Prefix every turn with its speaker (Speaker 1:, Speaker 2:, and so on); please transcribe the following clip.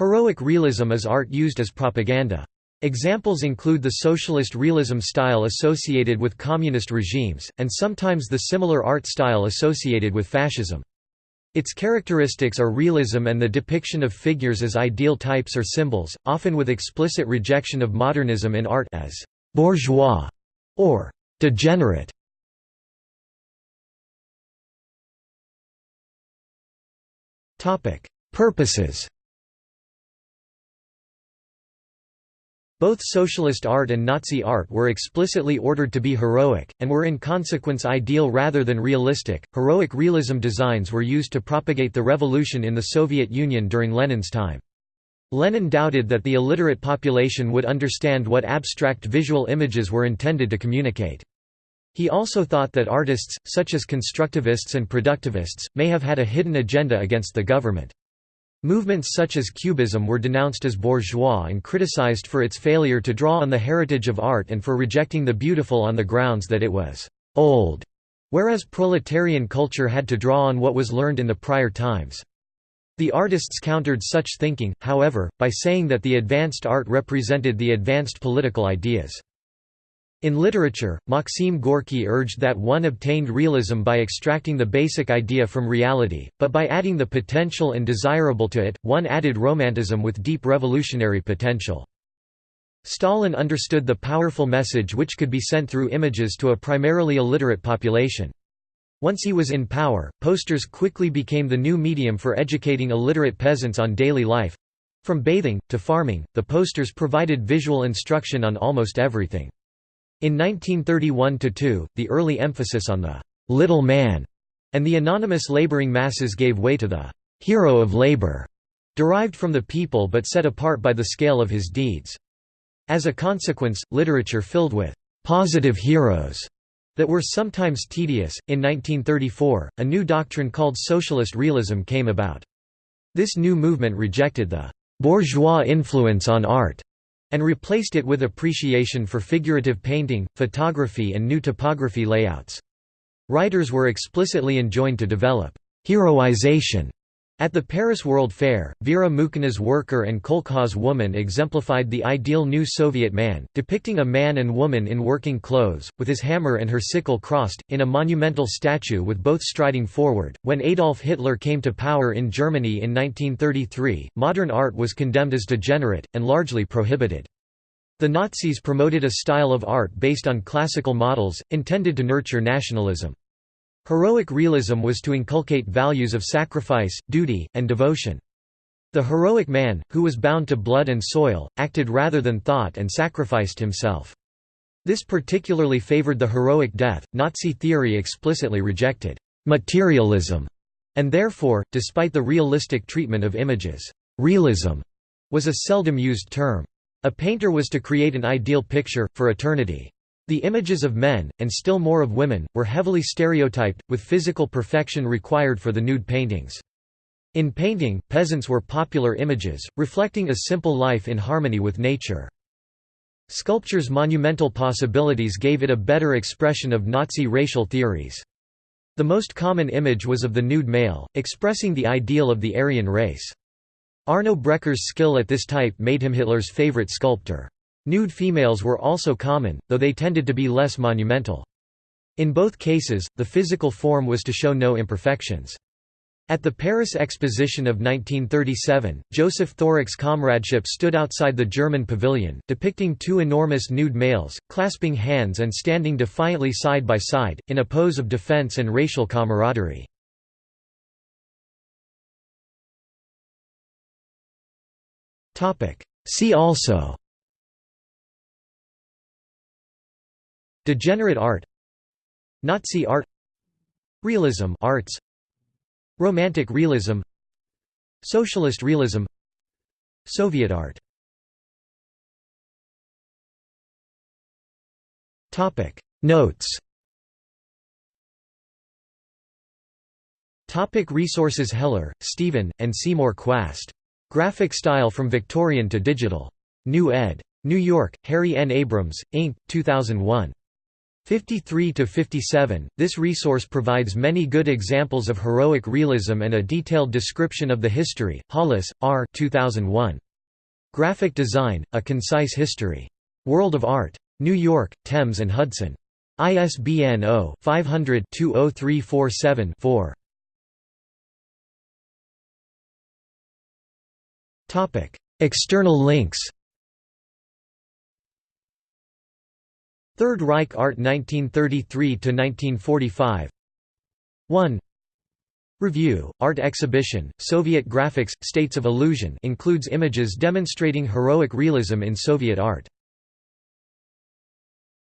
Speaker 1: Heroic realism is art used as propaganda. Examples include the socialist realism style associated with communist regimes, and sometimes the similar art style associated with fascism. Its characteristics are realism and the depiction of figures as ideal types or symbols, often with explicit rejection of modernism in art as «bourgeois» or «degenerate». Purposes Both socialist art and Nazi art were explicitly ordered to be heroic, and were in consequence ideal rather than realistic. Heroic realism designs were used to propagate the revolution in the Soviet Union during Lenin's time. Lenin doubted that the illiterate population would understand what abstract visual images were intended to communicate. He also thought that artists, such as constructivists and productivists, may have had a hidden agenda against the government. Movements such as Cubism were denounced as bourgeois and criticized for its failure to draw on the heritage of art and for rejecting the beautiful on the grounds that it was «old», whereas proletarian culture had to draw on what was learned in the prior times. The artists countered such thinking, however, by saying that the advanced art represented the advanced political ideas. In literature, Maxim Gorky urged that one obtained realism by extracting the basic idea from reality, but by adding the potential and desirable to it, one added romanticism with deep revolutionary potential. Stalin understood the powerful message which could be sent through images to a primarily illiterate population. Once he was in power, posters quickly became the new medium for educating illiterate peasants on daily life. From bathing, to farming, the posters provided visual instruction on almost everything. In 1931–2, the early emphasis on the «little man» and the anonymous laboring masses gave way to the «hero of labor», derived from the people but set apart by the scale of his deeds. As a consequence, literature filled with «positive heroes» that were sometimes tedious. In 1934, a new doctrine called socialist realism came about. This new movement rejected the bourgeois influence on art and replaced it with appreciation for figurative painting, photography and new typography layouts. Writers were explicitly enjoined to develop «heroization» At the Paris World Fair, Vera Mukhina's Worker and Kolkhoz Woman exemplified the ideal new Soviet man, depicting a man and woman in working clothes, with his hammer and her sickle crossed, in a monumental statue with both striding forward. When Adolf Hitler came to power in Germany in 1933, modern art was condemned as degenerate, and largely prohibited. The Nazis promoted a style of art based on classical models, intended to nurture nationalism. Heroic realism was to inculcate values of sacrifice, duty, and devotion. The heroic man, who was bound to blood and soil, acted rather than thought and sacrificed himself. This particularly favored the heroic death. Nazi theory explicitly rejected materialism, and therefore, despite the realistic treatment of images, realism was a seldom used term. A painter was to create an ideal picture, for eternity. The images of men, and still more of women, were heavily stereotyped, with physical perfection required for the nude paintings. In painting, peasants were popular images, reflecting a simple life in harmony with nature. Sculpture's monumental possibilities gave it a better expression of Nazi racial theories. The most common image was of the nude male, expressing the ideal of the Aryan race. Arno Breker's skill at this type made him Hitler's favorite sculptor. Nude females were also common, though they tended to be less monumental. In both cases, the physical form was to show no imperfections. At the Paris Exposition of 1937, Josef Thorak's comradeship stood outside the German pavilion, depicting two enormous nude males, clasping hands and standing defiantly side by side, in a pose of defense and racial camaraderie. See also Degenerate art Nazi art Realism arts Romantic realism Socialist realism Soviet art Notes Topic resources Heller, Stephen, and Seymour Chwast. Graphic Style from Victorian to Digital. New ed. New York, Harry N. Abrams, Inc., 2001. 53 to 57. This resource provides many good examples of heroic realism and a detailed description of the history. Hollis, R. 2001. Graphic Design: A Concise History. World of Art. New York: Thames and Hudson. ISBN 0-500-20347-4. Topic: External links. Third Reich Art 1933–1945 1 Review, Art Exhibition, Soviet Graphics, States of Illusion includes images demonstrating heroic realism in Soviet art